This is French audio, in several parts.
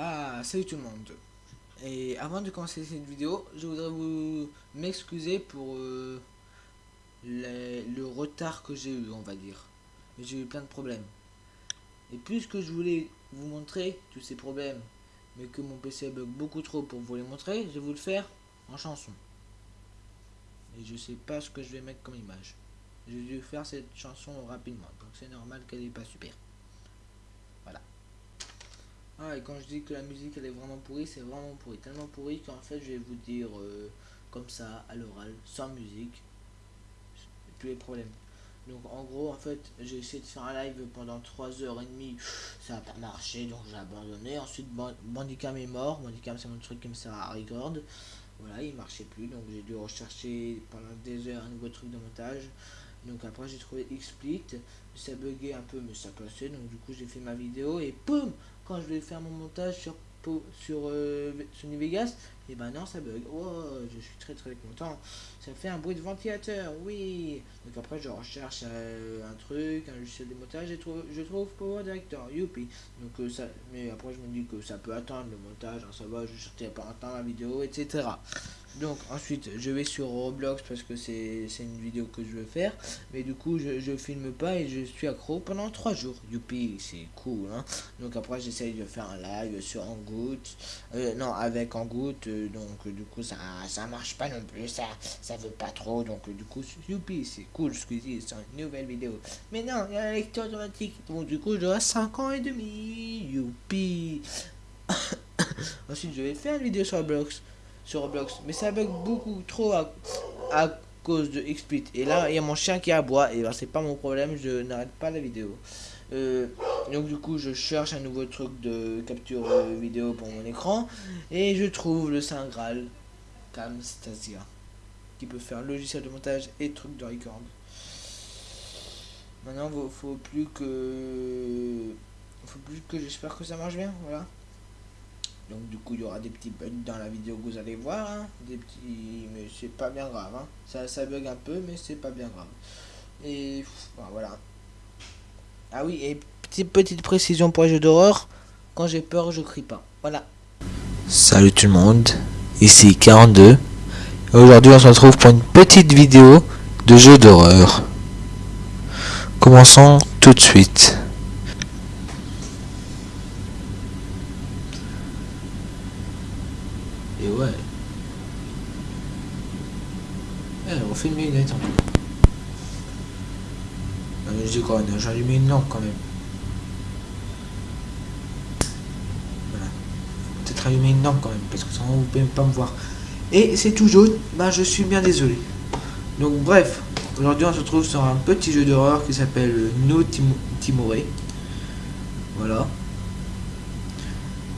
Ah, salut tout le monde. Et avant de commencer cette vidéo, je voudrais vous m'excuser pour euh, le retard que j'ai eu, on va dire. J'ai eu plein de problèmes. Et puisque je voulais vous montrer tous ces problèmes, mais que mon PC bug beaucoup trop pour vous les montrer, je vais vous le faire en chanson. Et je sais pas ce que je vais mettre comme image. J'ai dû faire cette chanson rapidement, donc c'est normal qu'elle n'est pas super. Ah, et quand je dis que la musique elle est vraiment pourrie, c'est vraiment pourri. Tellement pourri qu'en fait, je vais vous dire euh, comme ça, à l'oral, sans musique, tous les problèmes. Donc en gros, en fait, j'ai essayé de faire un live pendant 3h30, ça n'a pas marché, donc j'ai abandonné. Ensuite, Ban- Bandicam est mort. Bandicam, c'est mon truc qui me sert à record. Voilà, il marchait plus, donc j'ai dû rechercher pendant des heures un nouveau truc de montage. Donc après, j'ai trouvé XSplit, ça buguait un peu, mais ça passait. Donc du coup, j'ai fait ma vidéo et boum quand je vais faire mon montage sur sur euh, Sony Vegas, et ben non ça bug. Oh, je suis très très content. Ça fait un bruit de ventilateur, oui. Donc après je recherche euh, un truc, un logiciel de montage, et trouve, je trouve Power Director, youpi. Donc euh, ça, mais après je me dis que ça peut attendre le montage, hein, ça va, je sortirai pas attendre la vidéo, etc. Donc ensuite je vais sur Roblox parce que c'est une vidéo que je veux faire. Mais du coup je, je filme pas et je suis accro pendant 3 jours. Youpi, c'est cool hein. Donc après j'essaye de faire un live sur Angout. Euh, non avec Angout. euh, donc du coup ça ça marche pas non plus. Ça ça veut pas trop. Donc du coup youpi c'est cool ce que je dis. C'est une nouvelle vidéo. Mais non il y a la lecture automatique. Donc du coup j'aurai 5 ans et demi. Youpi. Ensuite je vais faire une vidéo sur Roblox. Sur Roblox. Mais ça bug beaucoup trop à, à cause de XSplit. Et là il y a mon chien qui aboie. Et ben c'est pas mon problème. Je n'arrête pas la vidéo. Euh, donc du coup je cherche un nouveau truc de capture vidéo pour mon écran et je trouve le Saint Graal Camstasia qui peut faire logiciel de montage et truc de record. Maintenant faut plus que faut plus que j'espère que ça marche bien voilà. Donc du coup il y aura des petits bugs dans la vidéo que vous allez voir hein. des petits mais c'est pas bien grave hein. ça ça bug un peu mais c'est pas bien grave. Et ben, voilà. Ah oui, et petite, petite précision pour les jeux d'horreur, quand j'ai peur, je crie pas. Voilà. Salut tout le monde, ici 42 et aujourd'hui on se retrouve pour une petite vidéo de jeu d'horreur. Commençons tout de suite. Et ouais. Eh, on fait une minute en tout. Non, mais je dis quoi, j'ai allumé une lampe quand même. Voilà. Peut-être allumer une lampe quand même, parce que sinon vous pouvez pas me voir. Et c'est tout jaune, bah je suis bien désolé. Donc bref, aujourd'hui on se retrouve sur un petit jeu d'horreur qui s'appelle No Tim Timoré. Voilà.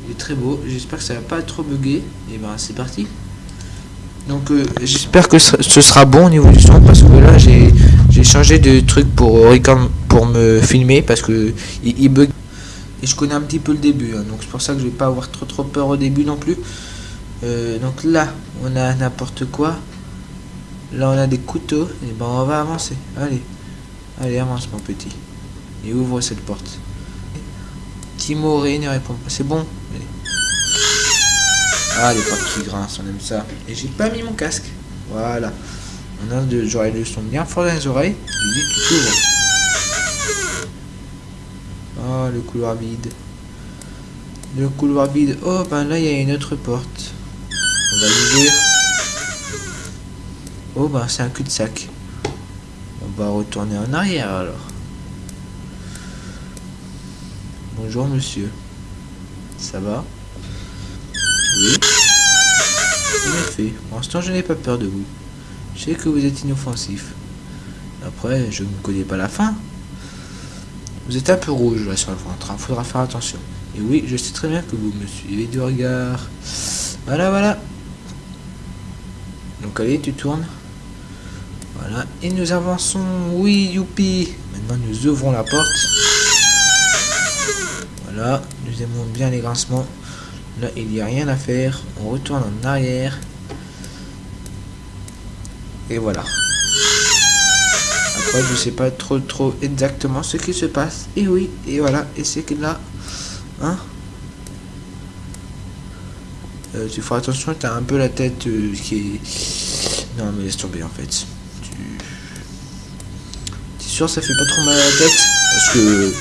Il est très beau, j'espère que ça va pas trop bugger. Et ben c'est parti. Donc euh, j'espère que ce sera bon au niveau du son parce que là j'ai changé de truc pour record- pour me filmer parce que il, bug et je connais un petit peu le début hein, donc c'est pour ça que je vais pas avoir trop trop peur au début non plus. Euh, donc là on a n'importe quoi. Là on a des couteaux et ben on va avancer. Allez. Allez avance mon petit. Et ouvre cette porte. Timoré ne répond pas. C'est bon? Allez. Ah les portes qui grincent, on aime ça. Et j'ai pas mis mon casque. Voilà. On a de j'aurai le son bien fort dans les oreilles. Le couloir vide. Le couloir vide. Oh ben là il y a une autre porte. On va l'ouvrir. Oh ben c'est un cul-de-sac. On va retourner en arrière alors. Bonjour monsieur. Ça va? Oui. En effet, pour l'instant je n'ai pas peur de vous. Je sais que vous êtes inoffensif. Après, je ne connais pas la fin. Vous êtes un peu rouge là sur le ventre, il faudra faire attention. Et oui, je sais très bien que vous me suivez du regard. Voilà, voilà. Donc allez, tu tournes. Voilà, et nous avançons. Oui, youpi. Maintenant, nous ouvrons la porte. Voilà, nous aimons bien les grincements. Là, il n'y a rien à faire. On retourne en arrière. Et voilà. Je sais pas trop trop exactement ce qui se passe. Et oui, et voilà. Et c'est que là, hein Euh, tu feras attention, t'as un peu la tête euh, qui est... Non, mais laisse tomber, en fait. Tu... T'es sûr, ça fait pas trop mal à la tête? Parce que...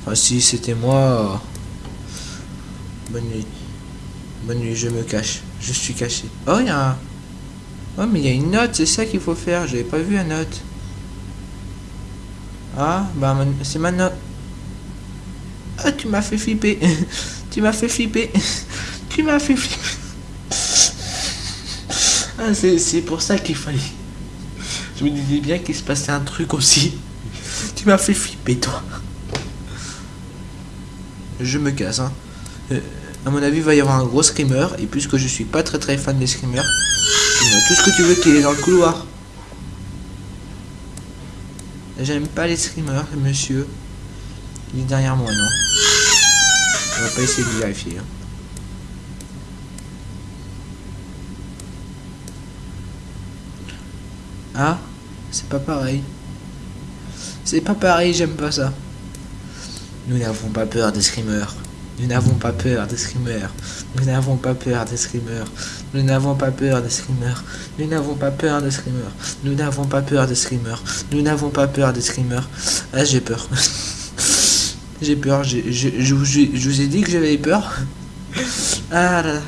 Enfin, si c'était moi... Bonne nuit. Bonne nuit, je me cache. Je suis caché. Oh, il y a un... Oh, mais il y a une note, c'est ça qu'il faut faire. J'avais pas vu la note. Ah, bah, c'est ma note. Ah, tu m'as fait flipper. tu m'as fait flipper. tu m'as fait flipper. Ah, c'est pour ça qu'il fallait. Je me disais bien qu'il se passait un truc aussi. Tu m'as fait flipper, toi. Je me casse, hein. Euh, mon avis, il va y avoir un gros screamer. Et puisque je suis pas très très fan des screamers, tout ce que tu veux qu'il est dans le couloir. J'aime pas les screamers, monsieur. Il est derrière moi, non On va pas essayer de vérifier. Hein. Ah, c'est pas pareil. C'est pas pareil, j'aime pas ça. Nous n'avons pas peur des screamers. Nous n'avons pas peur des screamers. Nous n'avons pas peur des screamers. Nous n'avons pas peur des screamers. Nous n'avons pas peur des screamers. Nous n'avons pas peur des screamers. Nous n'avons pas peur des screamers. Ah, j'ai peur. j'ai peur. Je, je, vous ai dit que j'avais peur. Ah là là.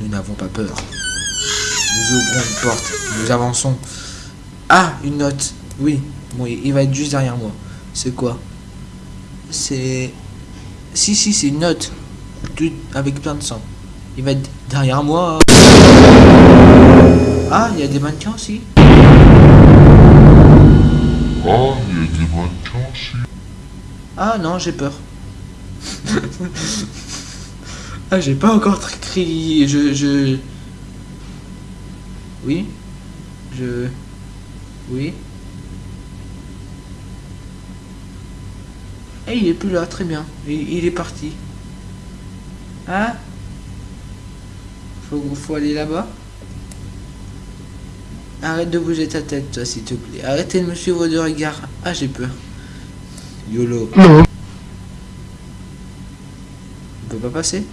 Nous n'avons pas peur. Nous ouvrons une porte. Nous avançons. Ah, une note. Oui. Bon, il va être juste derrière moi. C'est quoi? C'est... Si, si, c'est une note. avec plein de sang. Il va être derrière moi. Ah, il y a des mannequins aussi. Ah, il y a des mannequins aussi. Ah non, j'ai peur. ah, j'ai pas encore crié. Je, je... Oui. Je... Oui. Et eh, il est plus là, très bien. Il, est parti. Hein faut, faut aller là-bas Arrête de bouger ta tête, toi, s'il te plaît. Arrêtez de me suivre de regard. Ah, j'ai peur. YOLO. On peut pas passer?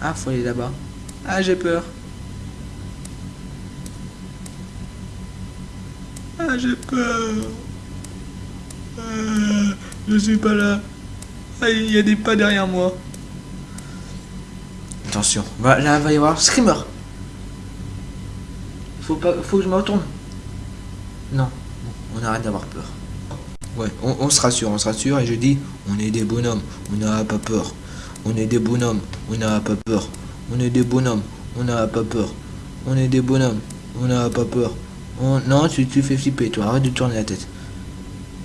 Ah, faut aller là-bas. Ah, j'ai peur. Ah, j'ai peur. Euh, je suis pas là. Ah, il y a des pas derrière moi. Attention, là va y avoir Screamer. Faut pas, faut que je me retourne. Non, on arrête d'avoir peur. Ouais, on, se rassure, on se rassure et je dis, on est des bonhommes, on n'a pas peur. On est des bonhommes, on n'a pas peur. On est des bonhommes, on n'a pas peur. On est des bonhommes, on n'a pas peur. On... Non, tu, tu fais flipper, toi, arrête de tourner la tête.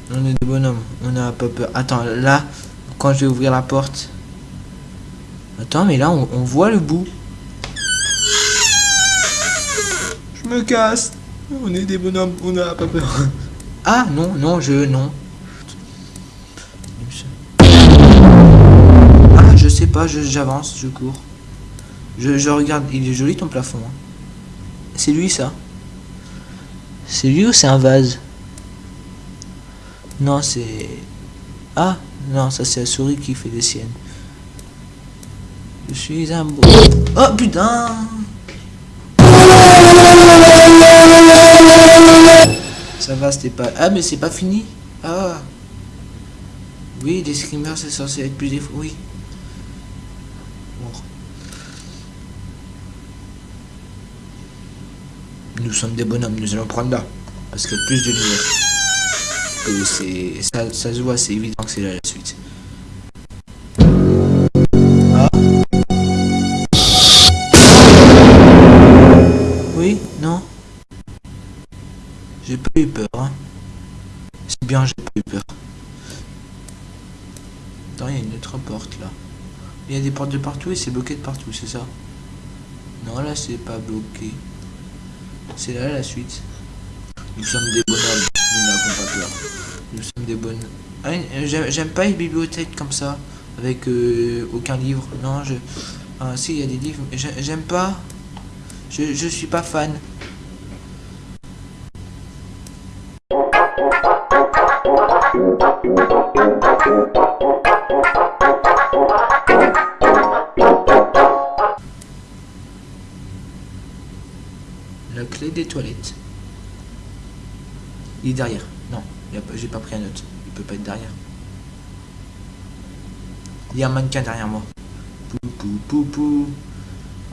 On est des bonhommes, on n'a pas peur. Attends, là, quand je vais ouvrir la porte. Attends, mais là, on, voit le bout. Je me casse. On est des bonhommes, on n'a pas peur. Ah, non, non, je... Non. Ah, je sais pas, j'avance, je, cours. Je, je, regarde, il est joli ton plafond. Hein. C'est lui, ça C'est lui ou c'est un vase? Non, c'est... Ah, non, ça c'est la souris qui fait des siennes. Je suis un beau... Oh, putain Ça va, c'était pas... Ah, mais c'est pas fini Ah Oui, des screamers, c'est censé être plus des... Oui. Nous sommes des bonhommes, nous allons prendre là. Parce qu'il y a plus de lumière c'est ça, ça se voit, c'est évident que c'est la suite. Ah. Oui, non. J'ai pas eu peur. Hein. C'est bien, j'ai pas eu peur. Attends, il y a une autre porte là. Il y a des portes de partout et c'est bloqué de partout, c'est ça? Non, là c'est pas bloqué. C'est là la suite. Nous sommes des bonhommes, nous sommes des bonnes. Ah euh, j'aime pas les bibliothèques comme ça, avec euh, aucun livre. Non, je. Ah, si, il y a des livres. J'aime pas. Je, je suis pas fan. La clé des toilettes. Il est derrière j'ai pas pris un autre. Il peut pas être derrière. Il y a un mannequin derrière moi. Pou, pou, pou, pou.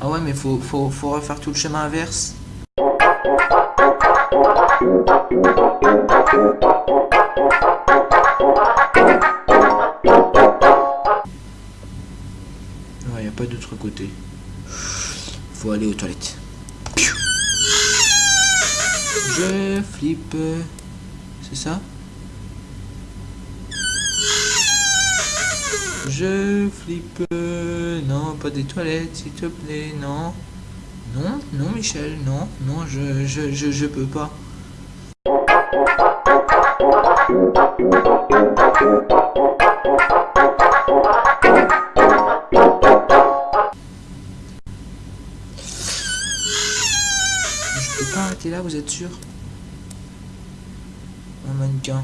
Ah ouais, mais faut, faut, faut refaire tout le chemin inverse. Ouais, y a pas d'autre côté. Faut aller aux toilettes. Je flippe. C'est ça? Je flippe. Non, pas des toilettes, s'il te plaît. Non. Non, non, Michel. Non, non, je, je, je, je peux pas. Je peux pas arrêter là, vous êtes sûr? Un mannequin.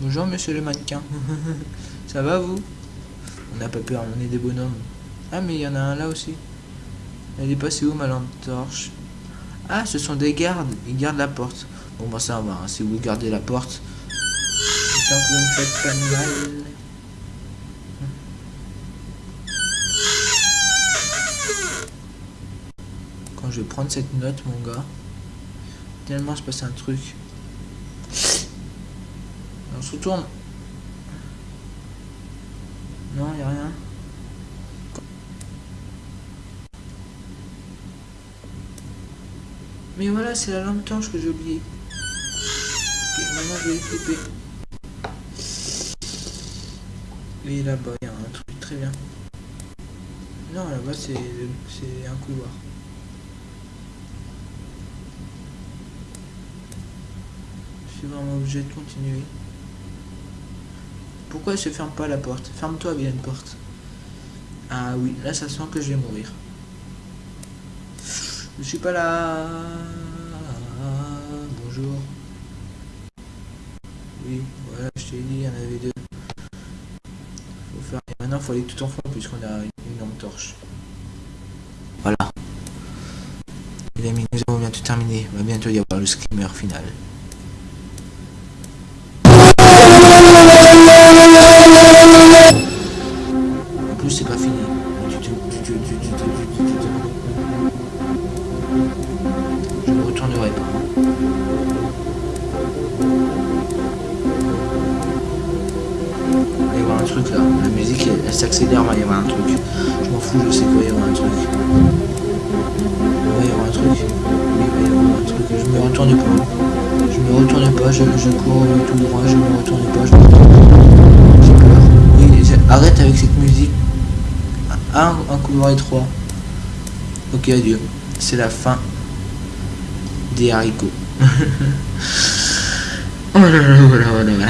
Bonjour, monsieur le mannequin. Ça va, vous? On n'a pas peur, on est des bonhommes. Ah, mais il y en a un là aussi. Elle est passée où, ma lampe torche? Ah, ce sont des gardes. Ils gardent la porte. Bon, bah ça va, hein, si vous gardez la porte. Vous mal. Quand je vais prendre cette note, mon gars, tellement se passe un truc. On se retourne. Non, y a rien. Mais voilà, c'est la lampe torche que j'ai oublié. Ok, maintenant je vais flipper. Et là-bas, il y a un truc très bien. Non, là-bas, c'est un couloir. Je suis vraiment obligé de continuer. Pourquoi elle se ferme pas la porte? Ferme-toi une porte. Ah oui, là ça sent que je vais mourir. Je suis pas là. Bonjour. Oui, voilà, je t'ai dit, il y en avait deux. Faut faire... Maintenant, faut aller tout en fond puisqu'on a une lampe torche. Voilà. Les amis, nous avons bientôt terminé. Il va bientôt y avoir le screamer final. S'accélère, il va y avoir un truc. Je m'en fous, je sais qu'il va y avoir un truc. Il va y avoir un truc. Il va y avoir un truc. Je me retourne pas. Je me retourne pas, je, je cours tout droit, je me retourne pas, je. J'ai peur. Oui, arrête avec cette musique. Un, un couloir étroit. Ok, adieu. C'est la fin des haricots. voilà, voilà, voilà, voilà.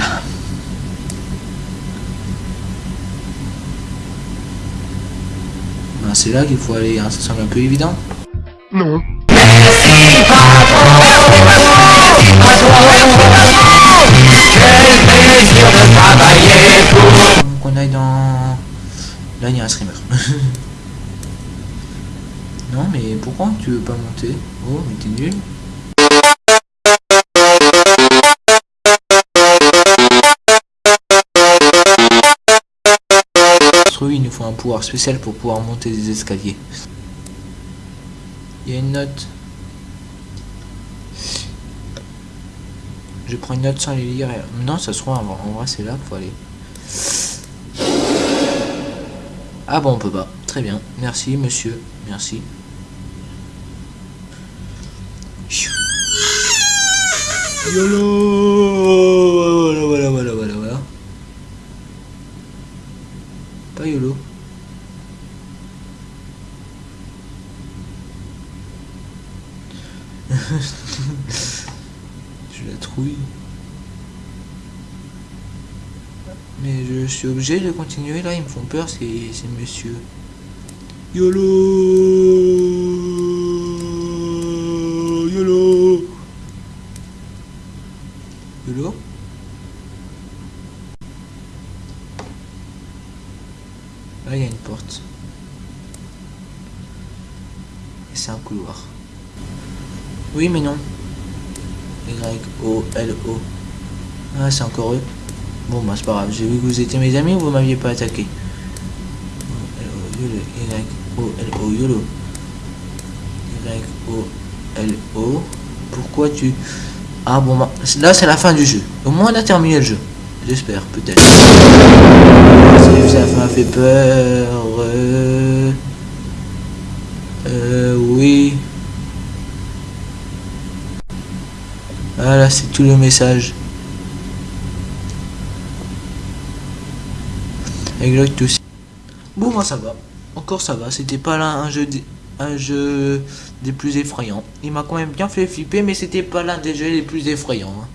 C'est là qu'il faut aller, hein, ça semble un peu évident. Non. qu'on aille dans... Là, il y a un streamer. non, mais pourquoi tu veux pas monter? Oh, mais t'es nul. Il nous faut un pouvoir spécial pour pouvoir monter des escaliers. Il y a une note. Je prends une note sans les lire. Non, ça se trouve, en vrai, c'est là qu'il faut aller. Ah bon, on peut pas. Très bien. Merci, monsieur. Merci Voilà, voilà, voilà, voilà, voilà. Pas YOLO. Je la trouille. Mais je suis obligé de continuer là, ils me font peur, c'est c'est monsieur. YOLO YOLO YOLO? Là, il y a une porte. Et c'est un couloir. Oui, mais non. Y-O-L-O. Ah, c'est encore eux. Bon, bah, c'est pas grave. J'ai vu que vous étiez mes amis ou vous m'aviez pas attaqué? Y-O-L-O. YOLO. Y-O-L-O. Pourquoi tu... Ah bon, bah, là c'est la fin du jeu. Au moins on a terminé le jeu. J'espère, peut-être. Ça m'a fait peur. Euh... euh... oui. Voilà, c'est tout le message. Exact aussi. Bon, moi ça va. Encore ça va. C'était pas là un jeu, un jeu des plus effrayants. Il m'a quand même bien fait flipper, mais c'était pas l'un des jeux les plus effrayants. Hein.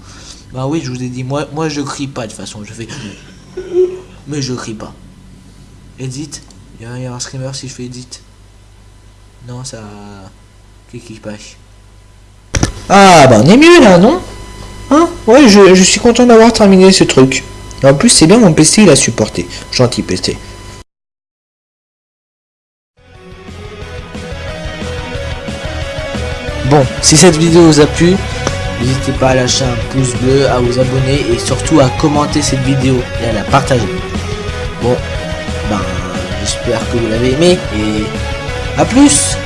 Bah oui, je vous ai dit, moi, moi je crie pas de toute façon. Je fais. Mais je crie pas. Edit. Il y, a un screamer si je fais edit. Non, ça. Qu'est-ce qui passe? Ah, bah on est mieux là, non Hein Ouais, je, je suis content d'avoir terminé ce truc. En plus, c'est bien, mon PC il a supporté. Gentil PC. Bon, si cette vidéo vous a plu, n'hésitez pas à lâcher un pouce bleu, à vous abonner et surtout à commenter cette vidéo et à la partager. Bon, ben, j'espère que vous l'avez aimé et à plus